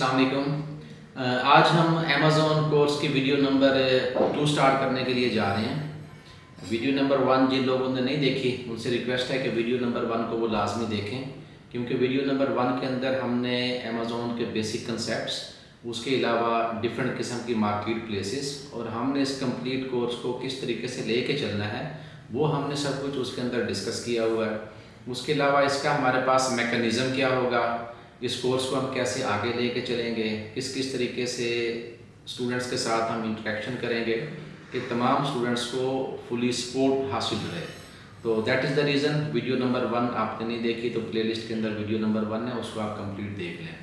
السلام علیکم۔ آج ہم امیزون کورس کی ویڈیو نمبر ٹو سٹارٹ کرنے کے لیے جا رہے ہیں۔ ویڈیو نمبر ون جن لوگوں نے نہیں دیکھی، ان سے ریکویسٹ ہے کہ ویڈیو نمبر ون کو وہ لازمی دیکھیں۔ کیونکہ ویڈیو نمبر ون کے اندر ہم نے امیزون کے بیسک کنسیپٹس اس کے علاوہ ڈفرینٹ قسم کی مارکیٹ پلیسز اور ہم نے اس کمپلیٹ کورس کو کس طریقے سے لے کے چلنا ہے، وہ ہم نے سب کچھ اس کے اندر ڈسکس کیا ہوا ہے۔ اس کے علاوہ اس کا ہمارے پاس میکانزم کیا ہوگا۔ اس کورس کو ہم کیسے آگے لے کے چلیں گے؟ کس کس طریقے سے اسٹوڈنٹس کے ساتھ ہم انٹریکشن کریں گے کہ تمام اسٹوڈنٹس کو فلی سپورٹ حاصل رہے؟ تو that is the reason video number one آپ نے نہیں دیکھی تو پلے لسٹ کے اندر ویڈیو نمبر ون ہے، اس کو آپ کمپلیٹ دیکھ لیں۔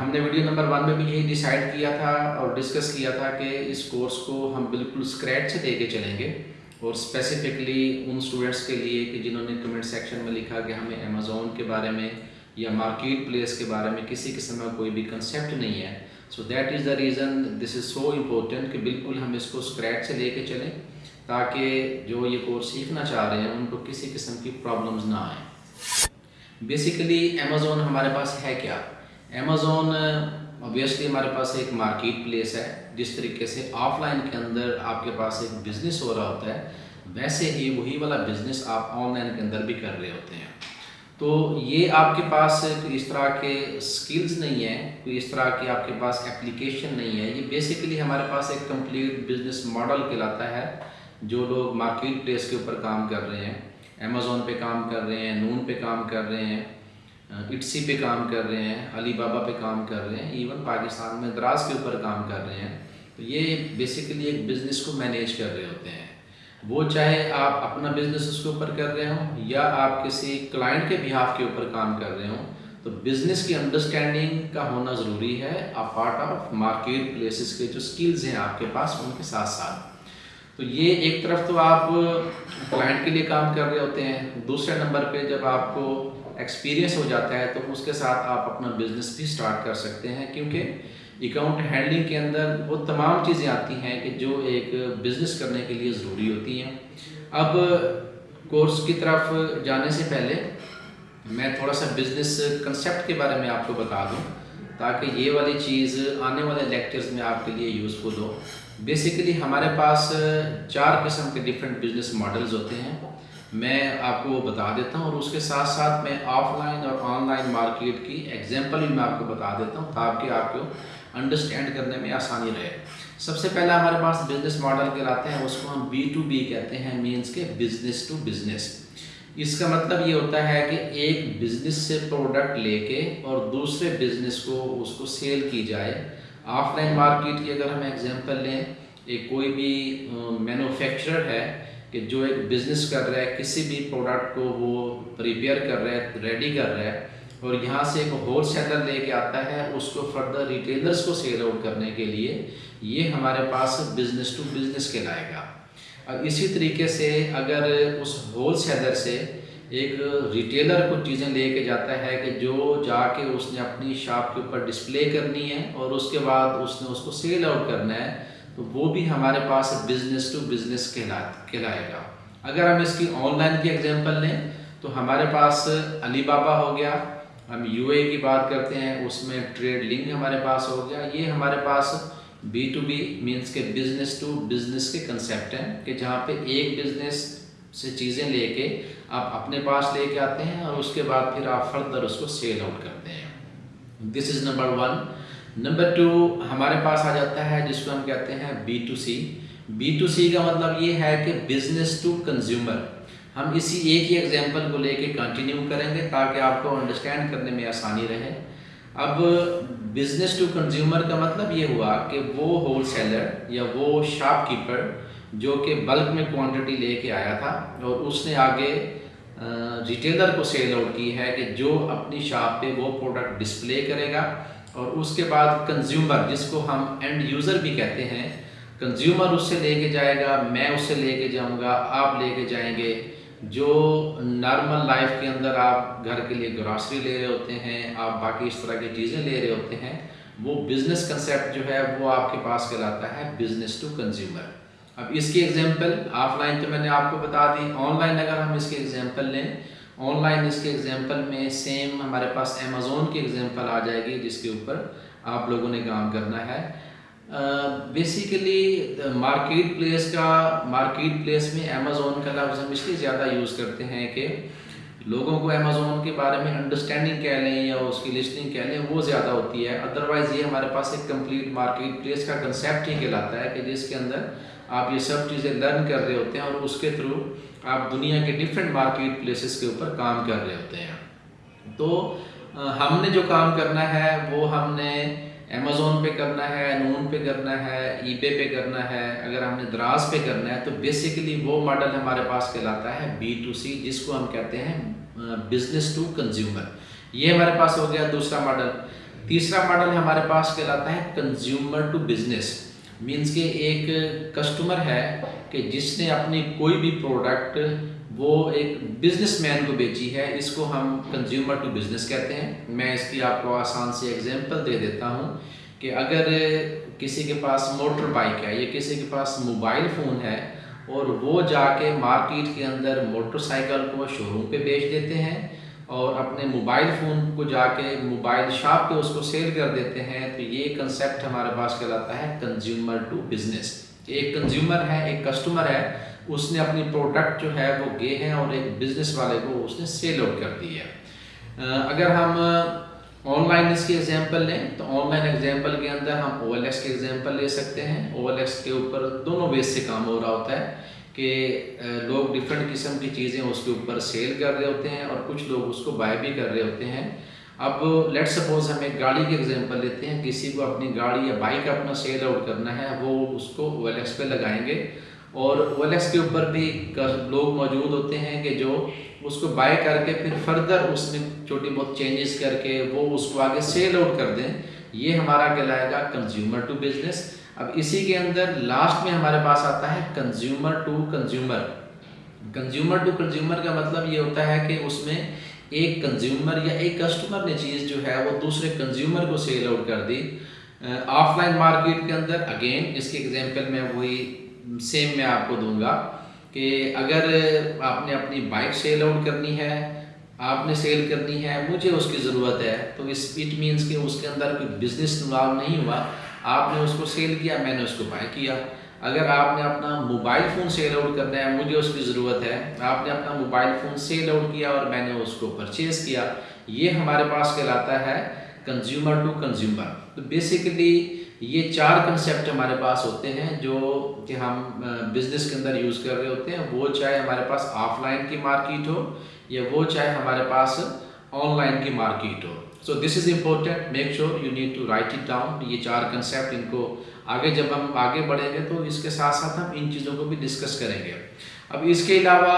ہم نے ویڈیو نمبر ون میں بھی یہی ڈیسائیڈ کیا تھا اور ڈسکس کیا تھا کہ اس کورس کو ہم بالکل اسکریچ سے دے کے چلیں گے اور اسپیسیفکلی ان اسٹوڈنٹس کے لیے کہ جنہوں نے کمنٹ سیکشن میں لکھا کہ ہمیں امیزون کے بارے میں یا مارکیٹ پلیس کے بارے میں کسی قسم کا کوئی بھی کنسیپٹ نہیں ہے. So that is the reason this is so important کہ بالکل ہم اس کو اسکریچ سے لے کے چلیں تاکہ جو یہ کورس سیکھنا چاہ رہے ہیں ان کو کسی قسم کی پرابلمز نہ آئیں. بیسیکلی امیزون ہمارے پاس ہے کیا؟ امیزون اوبیسلی ہمارے پاس ایک مارکیٹ پلیس ہے جس طریقے سے آف لائن کے اندر آپ کے پاس ایک بزنس ہو رہا ہوتا ہے، ویسے ہی وہی والا بزنس آپ آن لائن کے اندر بھی کر رہے ہوتے ہیں. تو یہ آپ کے پاس کوئی اس طرح کے سکلز نہیں ہیں، کوئی اس طرح کی آپ کے پاس اپلیکیشن نہیں ہے۔ یہ بیسیکلی ہمارے پاس ایک کمپلیٹ بزنس ماڈل کہلاتا ہے، جو لوگ مارکیٹ پلیس کے اوپر کام کر رہے ہیں۔ امیزون پہ کام کر رہے ہیں نون پہ کام کر رہے ہیں اٹسی پہ کام کر رہے ہیں علی بابا پہ کام کر رہے ہیں ایون پاکستان میں دراز کے اوپر کام کر رہے ہیں۔ تو یہ بیسیکلی ایک بزنس کو مینیج کر رہے ہوتے ہیں۔ وہ چاہے آپ اپنا بزنس اس کے اوپر کر رہے ہوں یا آپ کسی کلائنٹ کے بہاف کے اوپر کام کر رہے ہوں، تو بزنس کی انڈرسٹینڈنگ کا ہونا ضروری ہے آپ پارٹ آف مارکیٹ پلیسز کے جو سکلز ہیں آپ کے پاس، ان کے ساتھ ساتھ۔ تو یہ ایک طرف تو آپ کلائنٹ کے لیے کام کر رہے ہوتے ہیں، دوسرے نمبر پہ جب آپ کو ایکسپیرینس ہو جاتا ہے تو اس کے ساتھ آپ اپنا بزنس بھی سٹارٹ کر سکتے ہیں، کیونکہ اکاؤنٹ ہینڈلنگ کے اندر وہ تمام چیزیں آتی ہیں کہ جو ایک بزنس کرنے کے لیے ضروری ہوتی ہیں۔ اب کورس کی طرف جانے سے پہلے میں تھوڑا سا بزنس کنسیپٹ کے بارے میں آپ کو بتا دوں تاکہ یہ والی چیز آنے والے لیکچرز میں آپ کے لیے یوزفل ہو۔ بیسیکلی ہمارے پاس چار قسم کے ڈفرینٹ بزنس ماڈلز ہوتے ہیں۔ میں آپ کو وہ بتا دیتا ہوں اور اس کے ساتھ ساتھ میں آف لائن اور آن لائن مارکیٹ کی ایگزامپل بھی میں آپ کو بتا دیتا ہوں تاکہ آپ کو انڈرسٹینڈ کرنے میں آسانی رہے۔ سب سے پہلا ہمارے پاس بزنس ماڈل کہلاتے ہیں، اس کو ہم بی ٹو بی کہتے ہیں مینس کے بزنس ٹو بزنس اس کا مطلب یہ ہوتا ہے کہ ایک بزنس سے پروڈکٹ لے کے اور دوسرے بزنس کو، اس کو سیل کی جائے۔ آف لائن مارکیٹ کی اگر ہم ایگزامپل لیں، ایک کوئی بھی مینوفیکچرر ہے کہ جو ایک بزنس کر رہا ہے، کسی بھی پروڈکٹ کو وہ پریپیئر کر رہا ہے ریڈی کر رہا ہے اور یہاں سے ایک ہول سیلر لے کے آتا ہے، اس کو فردر ریٹیلرز کو سیل آؤٹ کرنے کے لیے، یہ ہمارے پاس بزنس ٹو بزنس کے لائے گا۔ اور اسی طریقے سے اگر اس ہول سیلر سے ایک ریٹیلر کو چیزیں لے کے جاتا ہے کہ جو جا کے اس نے اپنی شاپ کے اوپر ڈسپلے کرنی ہے اور اس کے بعد اس نے اس کو سیل آؤٹ کرنا ہے، تو وہ بھی ہمارے پاس بزنس ٹو بزنس کہلائے گا۔ اگر ہم اس کی آن لائن کی ایگزامپل لیں، تو ہمارے پاس علی بابا ہو گیا ہم یو اے کی بات کرتے ہیں، اس میں ٹریڈ لنک ہمارے پاس ہو گیا۔ یہ ہمارے پاس بی ٹو بی مینس کے بزنس ٹو بزنس کے کنسیپٹ ہیں کہ جہاں پہ ایک بزنس سے چیزیں لے کے آپ اپنے پاس لے کے آتے ہیں اور اس کے بعد پھر آپ فردر اس کو سیل آؤٹ کرتے ہیں۔ This is number one number two ہمارے پاس آ جاتا ہے، جس کو ہم کہتے ہیں B to C B to C کا مطلب یہ ہے کہ بزنس ٹو کنزیومر ہم اسی ایک ہی ایگزامپل کو لے کے کنٹینیو کریں گے تاکہ آپ کو انڈرسٹینڈ کرنے میں آسانی رہے۔ اب بزنس ٹو کنزیومر کا مطلب یہ ہوا کہ وہ ہول سیلر یا وہ شاپ کیپر جو کہ بلک میں کوانٹٹی لے کے آیا تھا اور اس نے آگے ریٹیلر کو سیل آؤٹ کی ہے کہ جو اپنی شاپ پہ وہ پروڈکٹ ڈسپلے کرے گا اور اس کے بعد کنزیومر جس کو ہم اینڈ یوزر بھی کہتے ہیں کنزیومر اس سے لے کے جائے گا، میں اس سے لے کے جاؤں گا، آپ لے کے جائیں گے۔ جو نارمل لائف کے اندر آپ گھر کے لیے گراسری لے رہے ہوتے ہیں، آپ باقی اس طرح کی چیزیں لے رہے ہوتے ہیں، وہ بزنس کنسیپٹ جو ہے وہ آپ کے پاس کہلاتا ہے بزنس ٹو کنزیومر اب اس کی ایگزامپل آف لائن تو میں نے آپ کو بتا دی آن لائن اگر ہم اس کی ایگزامپل لیں آن لائن اس کے ایگزامپل میں سیم ہمارے پاس امیزون کی ایگزامپل آ جائے گی، جس کے اوپر آپ لوگوں نے کام کرنا ہے۔ بیسیکلی مارکیٹ پلیس کا مارکیٹ پلیس میں امیزون کا لفظ ہم اس لیے زیادہ یوز کرتے ہیں کہ لوگوں کو امیزون کے بارے میں انڈرسٹینڈنگ کہہ لیں یا اس کی لسٹنگ کہہ لیں، وہ زیادہ ہوتی ہے۔ ادروائز یہ ہمارے پاس ایک کمپلیٹ مارکیٹ پلیس کا کنسیپٹ ہی کہلاتا ہے کہ جس کے اندر آپ یہ سب چیزیں لرن کر رہے ہوتے ہیں اور اس کے تھرو آپ دنیا کے ڈفرینٹ مارکیٹ پلیسز کے اوپر کام کر رہے ہوتے ہیں۔ تو uh, ہم نے جو کام کرنا ہے، وہ ہم نے امیزون پہ کرنا ہے نون پہ کرنا ہے ای پے پہ کرنا ہے، اگر ہم نے دراز پہ کرنا ہے تو بیسیکلی وہ ماڈل ہمارے پاس کہلاتا ہے بی ٹو سی جس کو ہم کہتے ہیں بزنس ٹو کنزیومر یہ ہمارے پاس ہو گیا دوسرا ماڈل تیسرا ماڈل ہمارے پاس کہلاتا ہے کنزیومر ٹو بزنس مینس کہ ایک کسٹمر ہے کہ جس نے اپنی کوئی بھی پروڈکٹ وہ ایک بزنس مین کو بیچی ہے، اس کو ہم کنزیومر ٹو بزنس کہتے ہیں۔ میں اس کی آپ کو آسان سے ایگزامپل دے دیتا ہوں کہ اگر کسی کے پاس موٹر بائک ہے یا کسی کے پاس موبائل فون ہے اور وہ جا کے مارکیٹ کے اندر موٹر سائیکل کو شو روم پہ بیچ دیتے ہیں اور اپنے موبائل فون کو جا کے موبائل شاپ پہ اس کو سیل کر دیتے ہیں، تو یہ کنسیپٹ ہمارے پاس کہلاتا ہے کنزیومر ٹو بزنس ایک کنزیومر ہے، ایک کسٹمر ہے اس نے اپنی پروڈکٹ جو ہے وہ گئے ہیں اور ایک بزنس والے کو اس نے سیل آؤٹ کر دی ہے۔ اگر ہم آن لائن اس کی ایگزامپل لیں، تو آن لائن ایگزامپل کے اندر ہم او ایل ایکس کی ایگزامپل لے سکتے ہیں۔ او ایل ایکس کے اوپر دونوں بیس سے کام ہو رہا ہوتا ہے کہ لوگ ڈفرینٹ قسم کی چیزیں اس کے اوپر سیل کر رہے ہوتے ہیں اور کچھ لوگ اس کو بائی بھی کر رہے ہوتے ہیں۔ اب لیٹ سپوز ہم ایک گاڑی کی ایگزامپل لیتے ہیں، کسی کو اپنی گاڑی یا بائک اپنا سیل آؤٹ کرنا ہے، وہ اس کو او ایل ایکس پہ لگائیں گے۔ اور او ایل ایکس کے اوپر بھی لوگ موجود ہوتے ہیں کہ جو اس کو بائی کر کے پھر فردر اس میں چھوٹی بہت چینجز کر کے وہ اس کو آگے سیل آؤٹ کر دیں۔ یہ ہمارا کہلائے گا کنزیومر ٹو بزنس اب اسی کے اندر لاسٹ میں ہمارے پاس آتا ہے consumer to consumer consumer to consumer کا مطلب یہ ہوتا ہے کہ اس میں ایک کنزیومر یا ایک کسٹمر نے چیز جو ہے وہ دوسرے کنزیومر کو سیل آؤٹ کر دی۔ آف لائن مارکیٹ کے اندر اگین اس کی ایگزامپل میں وہی سیم میں آپ کو دوں گا کہ اگر آپ نے اپنی بائک سیل آؤٹ کرنی ہے، آپ نے سیل کرنی ہے، مجھے اس کی ضرورت ہے، تو اس اٹ مینس کہ اس کے اندر کوئی بزنس انوالو نہیں ہوا، آپ نے اس کو سیل کیا، میں نے اس کو بائی کیا۔ اگر آپ نے اپنا موبائل فون سیل آؤٹ کرنا ہے، مجھے اس کی ضرورت ہے۔ آپ نے اپنا موبائل فون سیل آؤٹ کیا اور میں نے اس کو پرچیز کیا۔ یہ ہمارے پاس کہلاتا ہے کنزیومر ٹو کنزیومر تو بیسیکلی یہ چار کنسیپٹ ہمارے پاس ہوتے ہیں جو کہ ہم بزنس کے اندر یوز کر رہے ہوتے ہیں. وہ چاہے ہمارے پاس آف لائن کی مارکیٹ ہو یا وہ چاہے ہمارے پاس آن لائن کی market who. So this is important make sure you need to write it down یہ چار کنسیپٹ ان کو آگے جب ہم آگے بڑھیں گے تو اس کے ساتھ ساتھ ہم ان چیزوں کو بھی ڈسکس کریں گے. اب اس کے علاوہ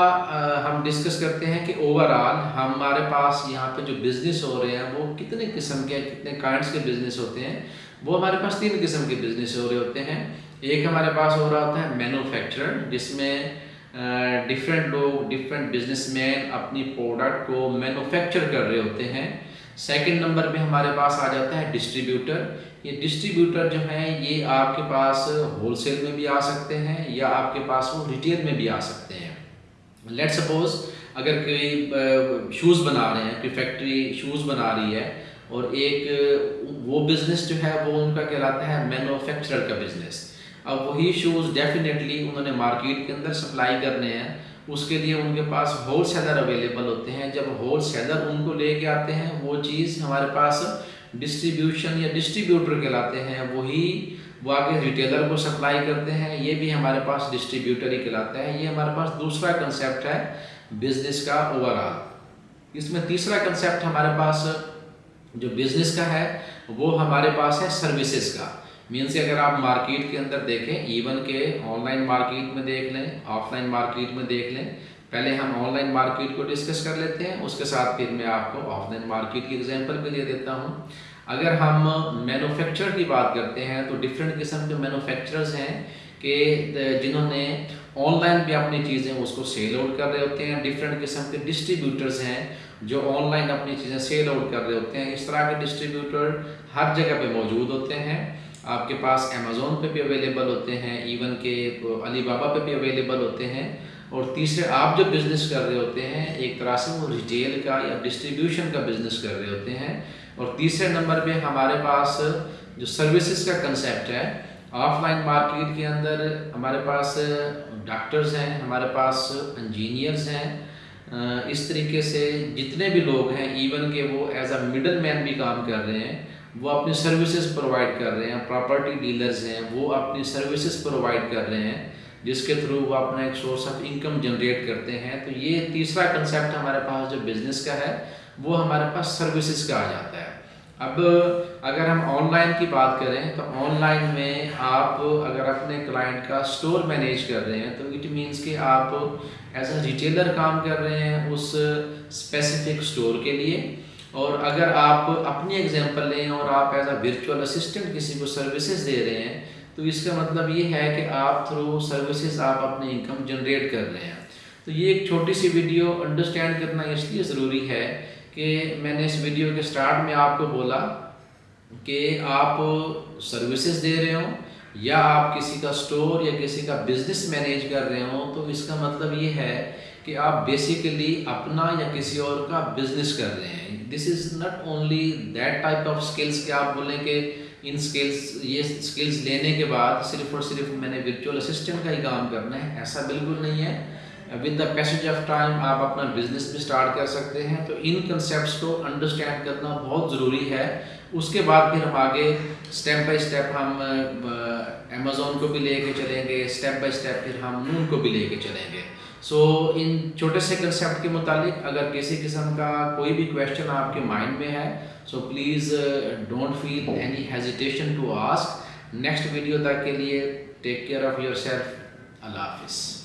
ہم ڈسکس کرتے ہیں کہ اوور آل ہمارے پاس یہاں پہ جو بزنس ہو رہے ہیں، وہ کتنے قسم کے، کتنے کائنڈس کے بزنس ہوتے ہیں؟ وہ ہمارے پاس تین قسم کے بزنس ہو رہے ہوتے ہیں۔ ایک ہمارے پاس ہو رہا ہوتا ہے مینوفیکچرر جس میں ڈفرینٹ لوگ ڈفرینٹ بزنس مین اپنی پروڈکٹ کو مینوفیکچر کر رہے ہوتے ہیں۔ سیکنڈ نمبر پہ ہمارے پاس آ جاتا ہے ڈسٹریبیوٹر یہ ڈسٹریبیوٹر جو ہیں، یہ آپ کے پاس ہول سیل میں بھی آ سکتے ہیں یا آپ کے پاس وہ ریٹیل میں بھی آ سکتے ہیں۔ لیٹ سپوز اگر کوئی شوز بنا رہے ہیں، کوئی فیکٹری شوز بنا رہی ہے اور ایک وہ بزنس جو ہے، وہ ان کا کہلاتا ہے مینوفیکچرر کا بزنس اب وہی شوز ڈیفینیٹلی انہوں نے مارکیٹ کے اندر سپلائی کرنے ہیں۔ اس کے لیے ان کے پاس ہول سیلر اویلیبل ہوتے ہیں۔ جب ہول سیلر ان کو لے کے آتے ہیں، وہ چیز ہمارے پاس ڈسٹریبیوشن یا ڈسٹریبیوٹر کہلاتے ہیں۔ وہی وہ آگے ریٹیلر کو سپلائی کرتے ہیں۔ یہ بھی ہمارے پاس ڈسٹریبیوٹر ہی کہلاتا ہے۔ یہ ہمارے پاس دوسرا کنسیپٹ ہے بزنس کا اوور آل اس میں تیسرا کنسیپٹ ہمارے پاس جو بزنس کا ہے، وہ ہمارے پاس ہے سروسز کا۔ مینس اگر آپ مارکیٹ کے اندر دیکھیں ایون کہ آن لائن مارکیٹ میں دیکھ لیں آف لائن مارکیٹ میں دیکھ لیں پہلے ہم آن لائن مارکیٹ کو ڈسکس کر لیتے ہیں اس کے ساتھ پھر میں آپ کو آف لائن مارکیٹ کی ایگزامپل بھی دے دیتا ہوں اگر ہم مینوفیکچر کی بات کرتے ہیں تو ڈفرینٹ قسم کے مینوفیکچررز ہیں کہ جنہوں نے آن لائن بھی اپنی چیزیں اس کو سیل آؤٹ کر رہے ہوتے ہیں ڈفرینٹ قسم کے ڈسٹریبیوٹرز ہیں جو آن لائن اپنی چیزیں سیل آؤٹ کر رہے ہوتے ہیں اس طرح کے ڈسٹریبیوٹر ہر جگہ پہ موجود ہوتے ہیں آپ کے پاس امیزون پہ بھی اویلیبل ہوتے ہیں ایون کہ علی بابا پہ بھی اویلیبل ہوتے ہیں۔ اور تیسرے، آپ جو بزنس کر رہے ہوتے ہیں، ایک طرح سے وہ ریٹیل کا یا ڈسٹریبیوشن کا بزنس کر رہے ہوتے ہیں۔ اور تیسرے نمبر پہ ہمارے پاس جو سروسز کا کنسیپٹ ہے آف لائن مارکیٹ کے اندر ہمارے پاس ڈاکٹرز ہیں، ہمارے پاس انجینئرز ہیں۔ اس طریقے سے جتنے بھی لوگ ہیں ایون کہ وہ ایز اے مڈل مین بھی کام کر رہے ہیں۔ وہ اپنی سروسز پرووائڈ کر رہے ہیں پراپرٹی ڈیلرز ہیں، وہ اپنی سروسز پرووائڈ کر رہے ہیں، جس کے تھرو وہ اپنا ایک سورس آف انکم جنریٹ کرتے ہیں۔ تو یہ تیسرا کنسیپٹ ہمارے پاس جو بزنس کا ہے، وہ ہمارے پاس سروسز کا آ جاتا ہے۔ اب اگر ہم آن لائن کی بات کریں، تو آن لائن میں آپ اگر اپنے کلائنٹ کا سٹور مینیج کر رہے ہیں، تو اٹ مینس کہ آپ ایز اے ریٹیلر کام کر رہے ہیں اس اسپیسیفک سٹور کے لیے۔ اور اگر آپ اپنی ایگزامپل لیں اور آپ ایز اے ورچوئل اسسٹنٹ کسی کو سروسز دے رہے ہیں، تو اس کا مطلب یہ ہے کہ آپ تھرو سروسز آپ اپنی انکم جنریٹ کر رہے ہیں۔ تو یہ ایک چھوٹی سی ویڈیو انڈرسٹینڈ کرنا اس لیے ضروری ہے کہ میں نے اس ویڈیو کے سٹارٹ میں آپ کو بولا کہ آپ سروسز دے رہے ہوں۔ یا آپ کسی کا سٹور یا کسی کا بزنس مینیج کر رہے ہوں، تو اس کا مطلب یہ ہے کہ آپ بیسیکلی اپنا یا کسی اور کا بزنس کر رہے ہیں۔ This is not only that type of skills کہ آپ بولیں کہ ان سکلز یہ سکلز لینے کے بعد صرف اور صرف میں نے ورچوئل اسسٹنٹ کا ہی کام کرنا ہے، ایسا بالکل نہیں ہے۔ With the passage of time آپ اپنا بزنس بھی اسٹارٹ کر سکتے ہیں۔ تو ان کنسیپٹس کو انڈرسٹینڈ کرنا بہت ضروری ہے۔ اس کے بعد پھر ہم آگے اسٹیپ بائی اسٹیپ ہم امیزون کو بھی لے کے چلیں گے اسٹیپ بائی اسٹیپ پھر ہم نون کو بھی لے کے چلیں گے۔ سو ان چھوٹے سے کنسیپٹ کے متعلق اگر کسی قسم کا کوئی بھی کویشچن آپ کے مائنڈ میں ہے so please don't feel any hesitation to ask next video تک کے لیے take care of yourself اللہ حافظ۔